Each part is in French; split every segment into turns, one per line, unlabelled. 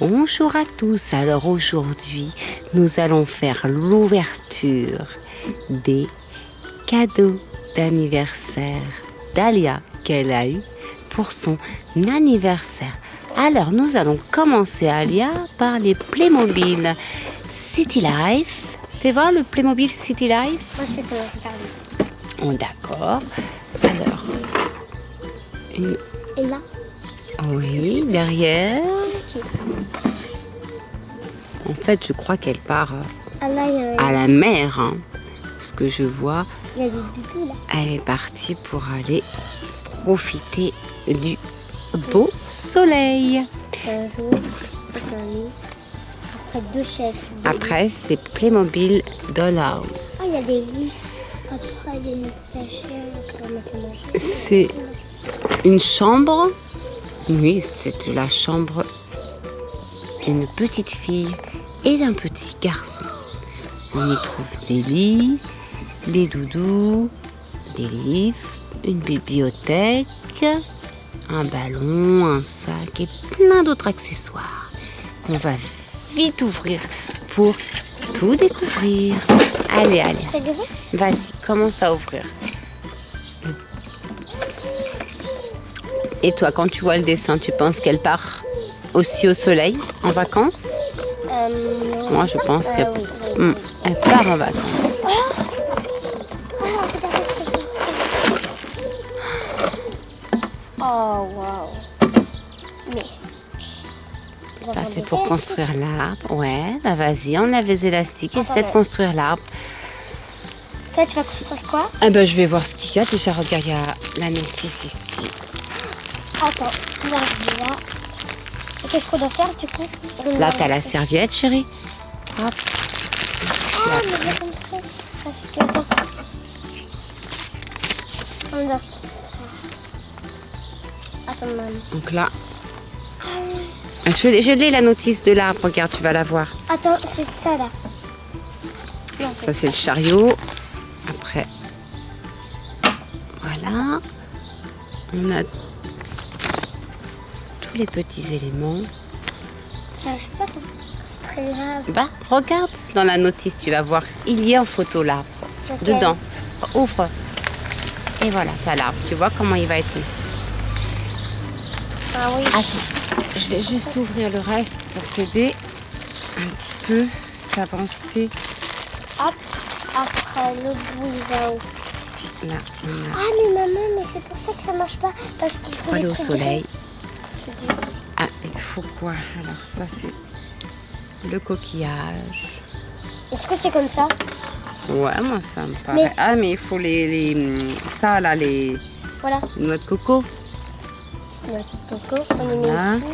Bonjour à tous. Alors aujourd'hui, nous allons faire l'ouverture des cadeaux d'anniversaire d'Alia qu'elle a eu pour son anniversaire. Alors nous allons commencer Alia par les Playmobil City Life. Fais voir le Playmobil City Life.
Moi, je regarder.
Oh, D'accord. Alors, une-
Et là,
oui, derrière. En fait, je crois qu'elle part euh,
Ah
à la mer. hein. Ce que je vois, elle est partie pour aller profiter du beau soleil.
Après
c'est Playmobil
il y
Dollhouse.
a des. Après.
C'est une chambre. Oui, c'est la chambre d'une petite fille et d'un petit garçon. On y trouve des lits, des doudous, des livres, une bibliothèque, un ballon, un sac et plein d'autres accessoires qu'on va vite ouvrir pour tout découvrir. Allez, allez, vas-y, commence à ouvrir. Et toi, quand tu vois le dessin, tu penses qu'elle part aussi au soleil, en vacances
Euh.
Moi, je pense
Euh,
qu'elle
oui.
Hmm, part en vacances.
Oh, faire. Oh, waouh. Mais.
Ça, c'est pour construire l'arbre. Ouais, bah vas-y, enlève les élastiques, essaie de construire l'arbre.
Toi, tu vas construire quoi?
Ah ben, je vais voir ce qu'il y a. Déjà, regarde, il y a la notice ici.
Attends, là. Et qu'est-ce qu'on doit faire du coup
Là, t'as la serviette, chérie. Hop.
Ah, mais j'ai compris. Parce que. On doit faire. Attends, maman.
Donc là, je, l'ai- je l'ai la notice de l'arbre. Regarde, tu vas la voir.
Attends, c'est ça là. Non,
Ça, c'est le chariot. Après, voilà. On a tous les petits éléments.
J'arrive pas. C'est très grave.
Bah, regarde dans la notice, tu vas voir. Il y a en photo l'arbre. Dedans. Ouvre. Et voilà, t'as l'arbre. Tu vois comment il va être mis.
Ah oui.
Attends, je vais juste ouvrir le reste pour t'aider un petit peu d'avancer.
Hop. Après, le bout,
Là, on a
Ah, mais maman, mais c'est pour ça que ça marche pas. Parce qu'il faut
aller au soleil. Quoi Alors ça c'est le coquillage.
Est-ce que c'est comme ça?
Ouais, moi ça me paraît.
Mais-
Ah, mais il faut les, les ça là, les
Voilà.
noix de coco.
C'est notre coco. On les met
Voilà.
ici.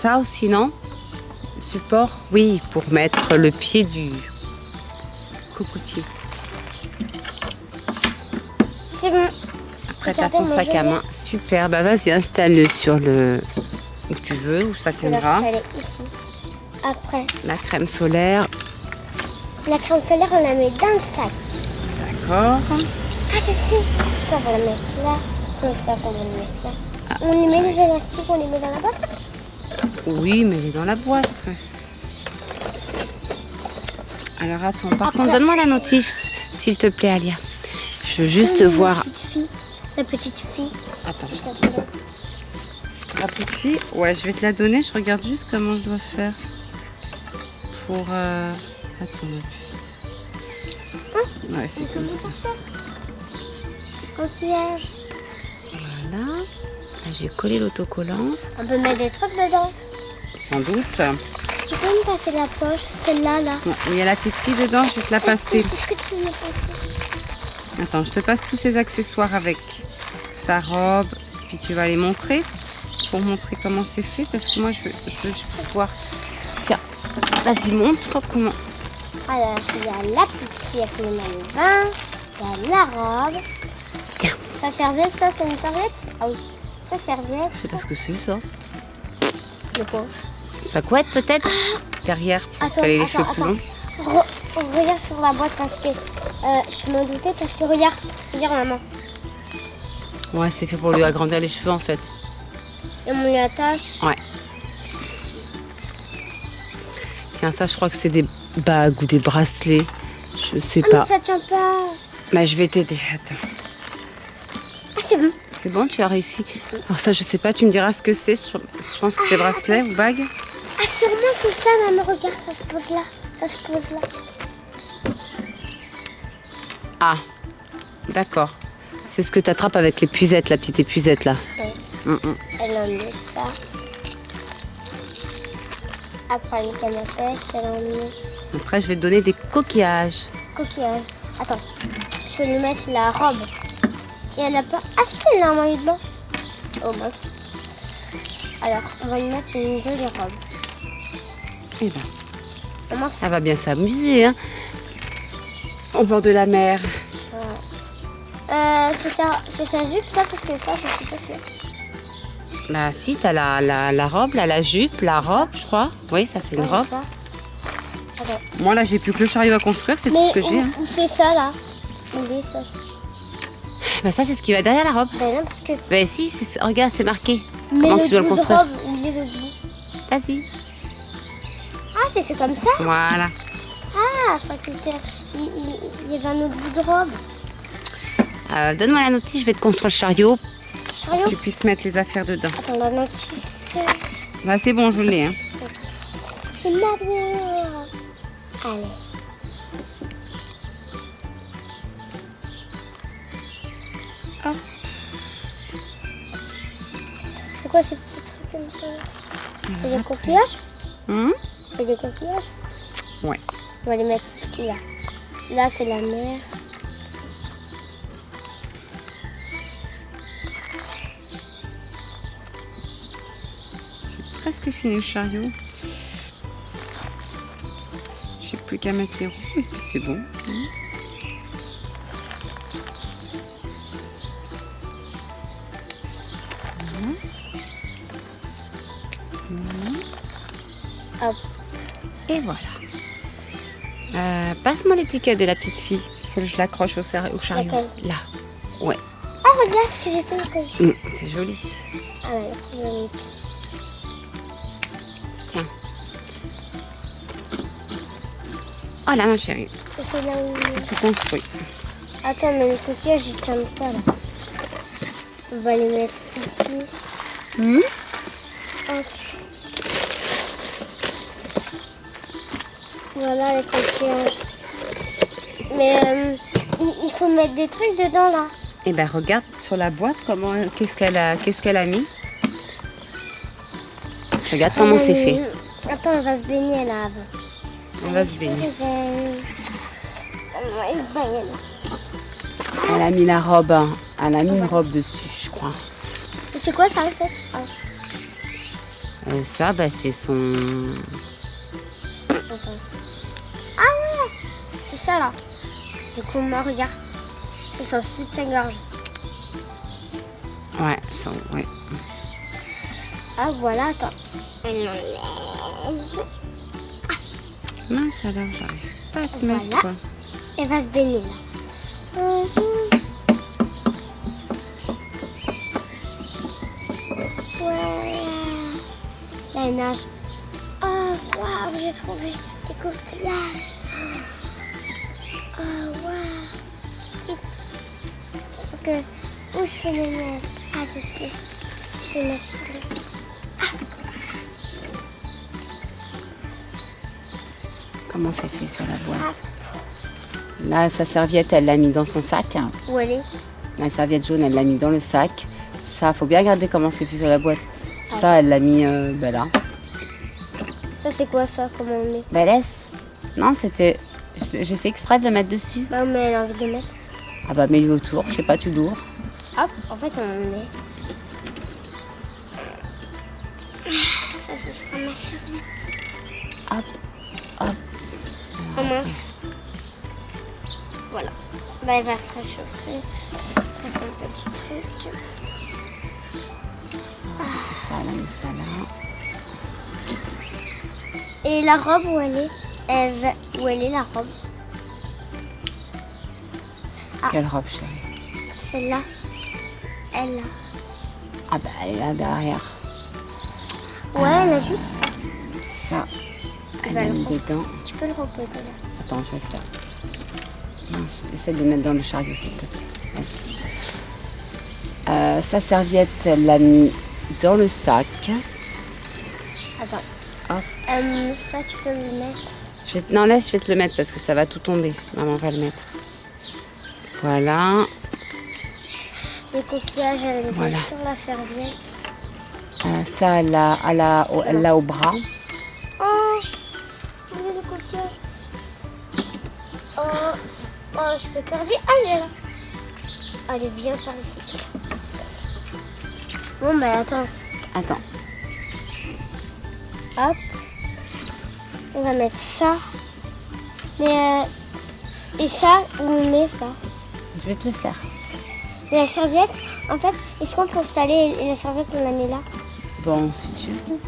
Ça aussi non? Support? Oui, pour mettre le pied du cocotier.
C'est bon.
Après t'as son sac à main. Super. Bah vas-y, installe-le sur le veux, où ça
l'installer ici. Après,
La crème solaire.
la crème solaire, on la met dans le sac.
D'accord.
Ah, je sais. Ça, on va la mettre là. Sauf ça, on va mettre là. On y met les élastiques, on les met dans la boîte.
Oui, mais dans la boîte. Alors attends, par
Après-
contre, donne-moi la notice, s'il te plaît, Alia. Je veux juste
La
voir.
petite fille. La petite fille.
Attends. La petite fille, ouais, je vais te la donner. Je regarde juste comment je dois faire. Pour. euh, Attends. Ouais, c'est comme ça.
Coquillage.
Voilà. Là, J'ai collé l'autocollant,
On peut mettre des trucs dedans.
sans doute.
Tu peux me passer la poche, celle-là, là.
Il y a la petite fille dedans, je vais te la passer.
Est-ce que tu la passer
Attends, je te passe tous ces accessoires avec sa robe, puis tu vas les montrer pour montrer comment c'est fait parce que moi je veux, je veux juste voir. Tiens, vas-y, montre comment.
Alors, il y a la petite fille avec le maillot de bain. Il y a la robe.
Tiens.
Sa serviette, ça, c'est une serviette? Ah oui. Sa serviette,
Je sais pas ce que c'est ça.
je pense.
Sa couette peut-être? Derrière pour
Attends,
les cheveux plus longs.
Re- regarde sur la boîte parce que euh, je me doutais parce que regarde, regarde maman.
Ouais, c'est fait pour lui agrandir les cheveux en fait.
Et on lui attache.
Ouais. Tiens, ça, je crois que c'est des bagues ou des bracelets. Je sais
Ah, mais
pas.
ça tient pas.
Bah, je vais t'aider. Attends.
Ah, c'est bon.
C'est bon, tu as réussi. Alors ça, je sais pas, tu me diras ce que c'est. Je je pense que c'est bracelet ou bague.
Ah, sûrement c'est ça, maman. Regarde, ça se pose là. Ça se pose là.
Ah, d'accord. C'est ce que tu attrapes avec les puisettes, la petite épuisette là.
Ouais. Elle en met ça. Après le canne à pêche, elle en met
Après, je vais te donner des coquillages.
coquillage. Attends, je vais lui mettre la robe. Et elle a pas. Ah, si, elle a un maillot blanc. Oh, mince. Alors, on va lui mettre une jolie robe.
Eh ben,
c'est-
elle va bien s'amuser, hein. Au bord de la mer.
Euh, c'est sa, c'est sa jupe, ça, parce que ça, je suis pas sûre.
Bah si, t'as la, la, la robe, là, la jupe, la robe, je crois. Oui, ça c'est une robe. Moi là, j'ai plus que le chariot à construire, c'est tout ce que j'ai. hein.
c'est ça, là ça
Bah ça, c'est ce qui va derrière la robe.
Ben non, parce que...
Bah si, regarde, c'est marqué.
Mais
Comment
le
tu dois le construire
robe, où il est le bout
Vas-y.
Ah, c'est fait comme ça?
Voilà.
Ah, je crois que c'était... Il, il- il y avait un autre bout de robe.
Euh, Donne-moi la notice, je vais te construire le chariot.
Chariot
Tu puisses mettre les affaires dedans.
Attends, la notice...
Bah c'est bon, je l'ai. Hein.
C'est ma bière Allez.
Hop.
C'est quoi ces petits trucs comme ça C'est des coquillages
Hum?
C'est des coquillages
Ouais.
On va les mettre ici là. Là c'est la mer.
Presque fini le chariot. J'ai plus qu'à mettre les roues et puis c'est bon.
Hop.
Et voilà. Euh, Passe-moi l'étiquette de la petite fille. Faut que je l'accroche au, chariot. Là. Ouais.
Ah regarde ce que j'ai fait.
Hum, c'est joli.
Ah ouais,
Oh là, ma chérie.
C'est là où...
Tout construit.
Attends, mais le coquillage il tient pas là. On va les mettre ici. Hop. Voilà les coquillages. Mais euh, il, il faut mettre des trucs dedans là.
Eh ben regarde sur la boîte comment qu'est-ce qu'elle a qu'est-ce qu'elle a mis. Tu regardes comment c'est fait.
Attends, on va se baigner là avant.
On va se
là.
Elle a mis la robe. hein. Elle a mis une robe dessus, je crois.
Et c'est quoi ça en fait Ah,
Euh, ça, bah, c'est son.
attends. Ah ouais C'est ça là. Du coup, moi, regarde. C'est son soutien-gorge.
Ouais, son. Ouais.
Ah voilà, attends. Elle enlève.
Mince alors, j'arrive pas à te
Voilà.
mettre quoi.
Elle va se baigner là. Mhm. Ouais. Là, elle nage. Oh, waouh, j'ai trouvé des coquillages. Oh, waouh. Vite. Faut que... Où je vais les mettre Ah, je sais. Je vais mettre
Comment c'est fait sur la boîte
Ah,
Là, sa serviette, elle l'a mis dans son sac.
où elle est?
La serviette jaune, elle l'a mis dans le sac. Ça, faut bien regarder comment c'est fait sur la boîte. Ça, elle l'a mis euh, ben là.
Ça, c'est quoi ça? Comment on met?
Ben laisse. Non, c'était. J'ai fait exprès de le mettre dessus.
Bah, mais elle a envie de le mettre.
Ah bah mets-lui autour, je sais pas, tu l'ouvres.
Hop, en fait, on met. Ça, ce sera ma serviette.
Hop.
Mince. Voilà. Bah, elle va se réchauffer. Ça, c'est un petit truc.
Ça, elle a mis ça là.
Et la robe, où elle est? Va- Où elle est, la robe? Ah.
Quelle robe, chérie?
Celle-là. Elle, là.
Ah bah elle est là derrière.
Ouais, la jupe.
Ça, elle
prendre.
dedans.
Peux le reposer là.
Attends, je vais le faire. Mince, essaie de le mettre dans le chariot, s'il te plaît. Vas-y. Euh, sa serviette, elle l'a mis dans le sac.
Attends. Euh, ça, tu peux le mettre.
Je vais... Non, laisse, je vais te le mettre parce que ça va tout tomber. Maman va le mettre. Voilà.
Les coquillages, elle les
Voilà.
sur la serviette.
Euh, ça, elle l'a elle l'a au, elle l'a au bras.
Oh. Oh, oh, je t'ai perdu. Ah, elle est là. Allez, viens par ici. Bon, bah attends.
Attends.
Hop. On va mettre ça. Mais, euh, et ça, où on met ça?
Je vais te le faire.
Et la serviette, en fait, est-ce qu'on peut installer et la serviette, on la met là?
Bon, si tu veux.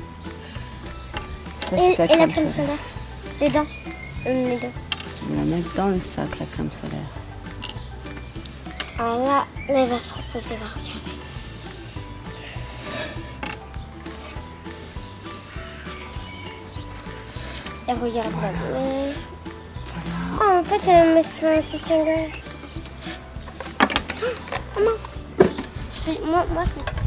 Ça,
Et,
c'est sa
et la
crème solaire.
Solaire Dedans. On met dedans.
Je vais la mettre dans le sac, la crème solaire.
Alors là, là, elle va se reposer, va regarder. Et regarde là. mais- Oh, en fait, elle met son soutien-gorge. Oh, maman. Moi, moi, c'est...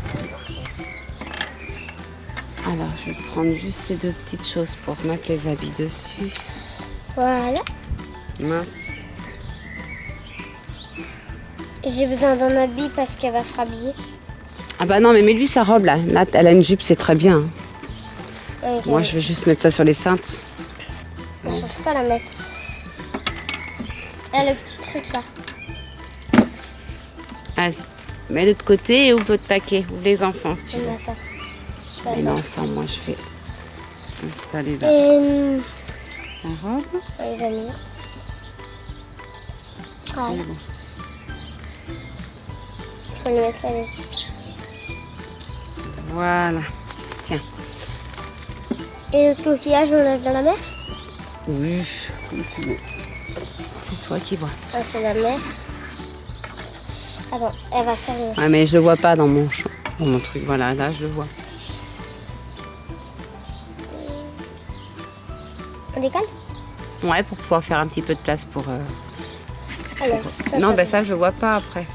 Alors, je vais prendre juste ces deux petites choses pour mettre les habits dessus.
Voilà.
Mince.
J'ai besoin d'un habit parce qu'elle va se rhabiller.
Ah bah non, mais mets-lui sa robe là. Là, elle a une jupe, c'est très bien. Moi, je vais juste mettre ça sur les cintres.
Je ne cherche pas à la mettre. Elle a le petit truc là.
Vas-y. Mets l'autre côté et ouvre l'autre paquet. Ouvre les enfants si tu veux. Et
fais ça,
moi, je vais installer là.
Et...
La robe.
Les amis. Ah,
C'est bon.
faut le mettre là.
Voilà. Tiens.
Et le coquillage, on le laisse dans la mer?
Oui, comme tu veux. C'est toi qui vois.
Ah, c'est la mer. Attends, elle va servir.
Ouais, mais je le vois pas dans mon champ, dans mon truc. Voilà, là, je le vois. Ouais, pour pouvoir faire un petit peu de place pour. euh,
Alors, ça,
non,
ça
ben ça, je vois pas après.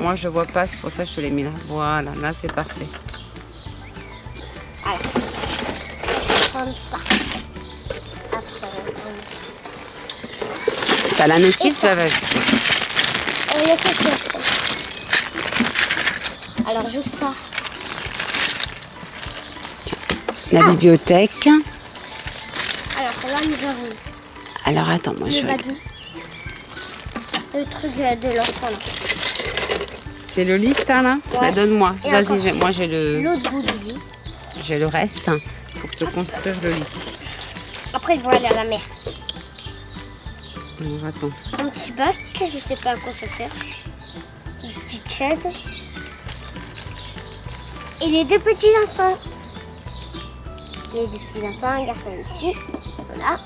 Moi, je vois pas, c'est pour ça que je te l'ai mis là. Voilà, là, c'est parfait.
Alors, prendre ça. Après, on va prendre-
T'as la notice, là, vas-y.
Ça. Alors, juste ça.
La bibliothèque.
Alors, là, nous avons
Alors, attends, moi, je
le badou. Le truc de l'enfant là.
C'est le lit que t'as là
Ouais.
Bah, Donne-moi. Vas-y, moi, j'ai le,
L'autre bout du lit.
j'ai le reste hein, pour te construire le lit.
Après, ils vont aller à la mer.
Alors, attends.
Un petit bac, je ne sais pas à quoi ça sert. Une petite chaise. Et les deux petits enfants. Les deux petits enfants, un garçon et une fille. Voilà.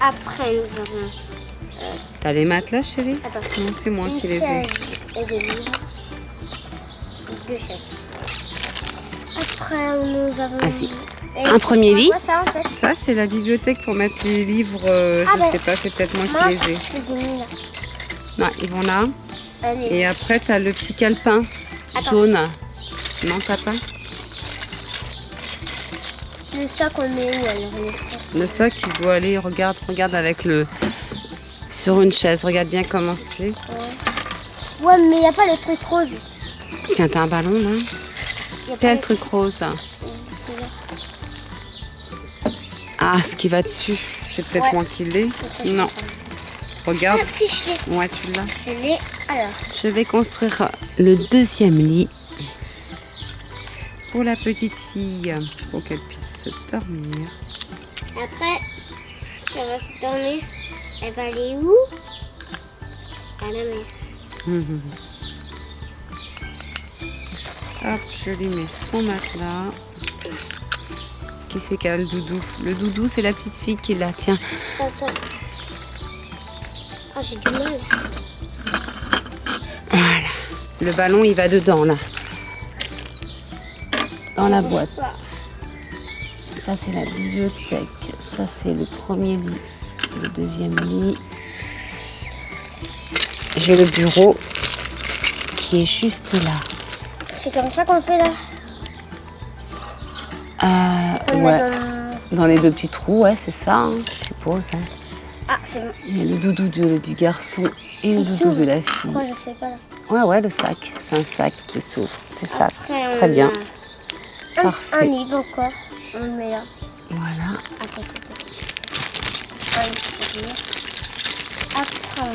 Après, nous avons
T'as les matelas, chérie?
Attends,
Non, c'est moi qui les ai.
et des livres. Deux chaises. Après, nous avons...
Vas-y.
Et
Un premier lit.
ça, en fait?
Ça, c'est la bibliothèque pour mettre les livres. euh,
Ah,
je
ben,
sais pas, c'est peut-être moi
Moi,
qui les ai.
mis là.
Non, ils vont là.
Allez.
Et après, t'as le petit calepin
Attends.
jaune. Non, t'as pas?
Le sac, on met où alors le sac
Le sac, il doit aller, regarde, regarde avec le. Sur une chaise, regarde bien comment c'est.
Ouais, mais il n'y a pas le truc rose.
Tiens, t'as un ballon là Quel
le-
truc rose Ah, ce qui va dessus. C'est peut-être
Ouais.
moi qui l'ai.
Donc, ça, je
Non, regarde.
Ah, si, je l'ai.
Ouais, tu l'as.
Je l'ai. Alors,
Je vais construire le deuxième lit pour la petite fille, pour qu'elle puisse se dormir.
après, ça va se dormir. Elle va aller où? À la mer.
Hop, je lui mets son matelas. Qui c'est qui a le doudou? Le doudou, c'est la petite fille qui l'a. Tiens,
Attends. Ah, j'ai du mal.
voilà. Le ballon, il va dedans, là. dans la boîte. Ça, c'est la bibliothèque. Ça, c'est le premier lit. Le deuxième lit. J'ai le bureau qui est juste là.
C'est comme ça qu'on fait là.
Euh,
le
ouais.
dans-
Dans les deux petits trous, ouais, c'est ça, hein, je suppose. hein.
Ah, c'est bon.
Il y a le doudou du, du garçon et le doudou de la fille.
Je sais pas là.
Ouais, ouais, le sac. C'est un sac qui s'ouvre. C'est ça.
Après,
Très bien.
Un,
Parfait.
un livre encore. On le met là.
Voilà.
Attends, attends. Après, on.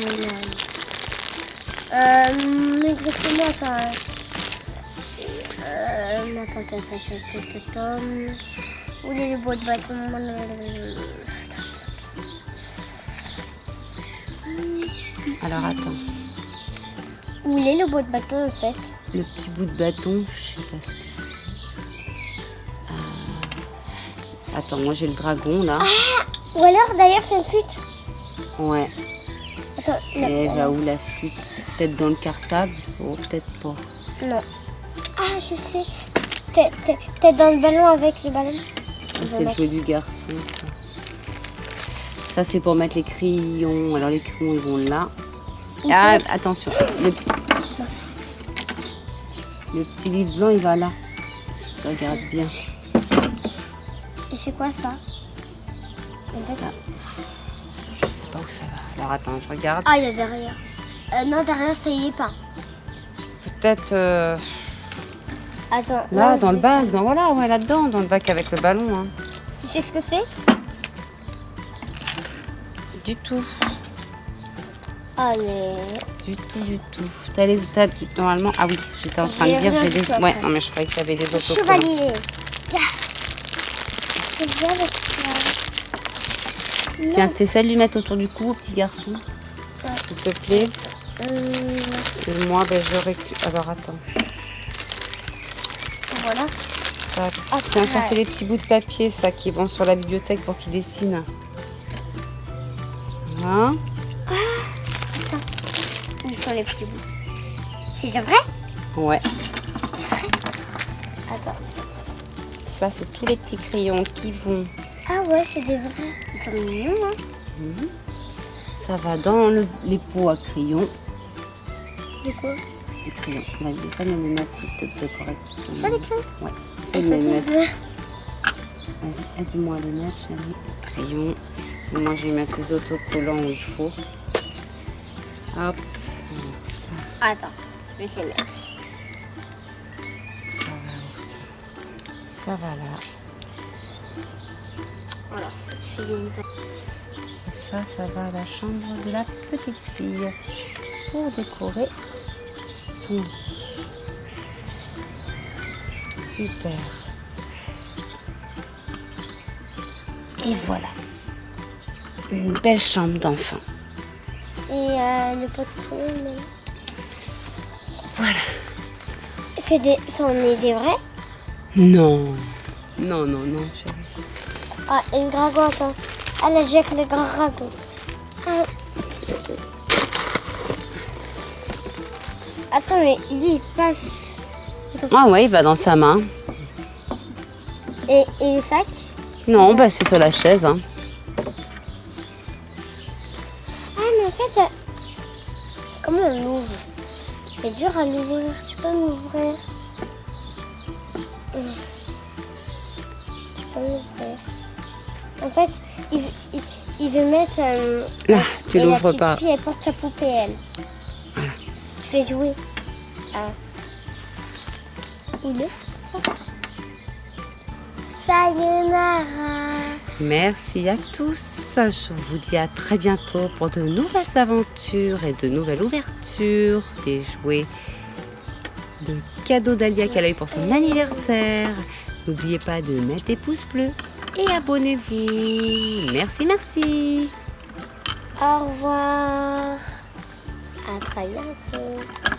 Euh, exactement, attends. Euh, attends, attends, attends, attends, attends. Où est le bois de bâton
Alors attends.
Où est le bois de bâton en fait
Le petit bout de bâton, je sais pas ce que Attends, moi j'ai le dragon là.
Ou alors d'ailleurs c'est une flûte
Ouais.
Attends,
Et
non.
elle va où la flûte? Peut-être dans le cartable? Oh, peut-être pas.
non. Ah, je sais. Peut-être dans le ballon avec le ballon
C'est le jouet du garçon, ça. Ça, c'est pour mettre les crayons. Alors, les crayons, ils vont là. Ah, attention. Le... le petit livre blanc, il va là. Si tu regardes bien.
C'est quoi ça
Ça. Je sais pas où ça va. Alors, attends, je regarde.
Ah, il y a derrière. Euh, non, derrière, ça y est pas.
Peut-être euh,
Attends.
là, dans le bac. Dans, voilà, ouais, là-dedans, dans le bac avec le ballon. hein.
Tu sais ce que c'est?
Du tout.
Allez.
Du tout, du tout. T'as les t'as- normalement. Ah oui, j'étais en train de dire j'ai des. Ouais, non mais je croyais que t'avais des autocollants.
Chevalier. Ah. C'est bien avec ça.
Tiens, t'essaies de lui mettre autour du cou petit garçon, s'il te plaît.
Euh,
Et moi, ben je récupère. Alors attends.
voilà. Ah,
Tiens, ça c'est les petits bouts de papier, ça, qui vont sur la bibliothèque pour qu'ils dessinent. Voilà.
Où sont les petits bouts? C'est déjà vrai?
Ouais.
Attends.
Ça, c'est tous les petits crayons qui vont.
Ah ouais, c'est des vrais. Ils sont mignons, hein
Ça va dans le- les pots à crayons.
De quoi?
Les crayons. Vas-y, ça me les mettre s'il te plaît correctement.
Ça, les crayons?
Ouais. Me les
bleus.
Vas-y, aide-moi à les mettre, chérie. Crayon. Et moi, je vais mettre les autocollants où il faut. Hop. Alors, ça,
Attends, je vais les mettre.
Ça va là.
Une
Et ça, ça va à la chambre de la petite fille pour décorer son lit. Super. Et voilà. Une belle chambre d'enfant.
Et euh, le mais-
Voilà.
C'est des... Ça en est des vrais?
Non. Non, non, non, chérie.
Ah, et une dragon, attends. Ah, là, j'ai avec le dragon. Ah. Attends, mais lui, il passe.
Ah ouais, il va dans sa main.
Et, et le sac?
Non, bah c'est sur la chaise. hein.
Ah, mais en fait, euh, comment on l'ouvre? C'est dur à l'ouvrir. Tu peux m'ouvrir En fait, il, veut- il, il veut mettre. euh,
Là, tu
et la
l'ouvres
petite
pas.
fille, elle porte sa poupée, elle. Tu fais jouer. Ah. Où il est Sayonara.
Merci à tous. Je vous dis à très bientôt pour de nouvelles aventures et de nouvelles ouvertures des jouets de cadeaux d'Alia eu pour son anniversaire. N'oubliez pas de mettre des pouces bleus et abonnez-vous. Merci, merci.
Au revoir. À très bientôt.